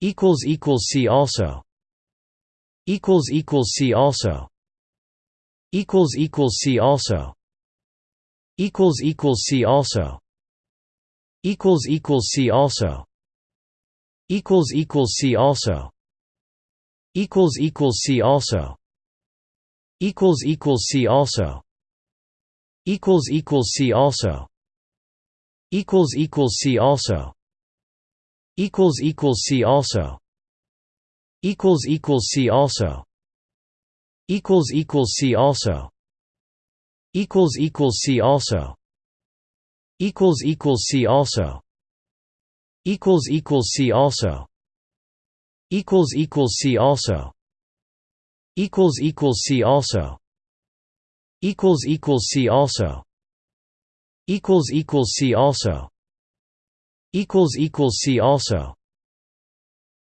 equals equals see also equals equals see also equals equals see also equals equals see also equals equals see also equals equals see also equals equals see also equals equals see also equals equals see also equals equals see also equals equals see also equals equals see also equals equals see also equals equals see also equals equals see also equals equals see also equals equals see also equals equals see also equals equals see also equals equals see also see also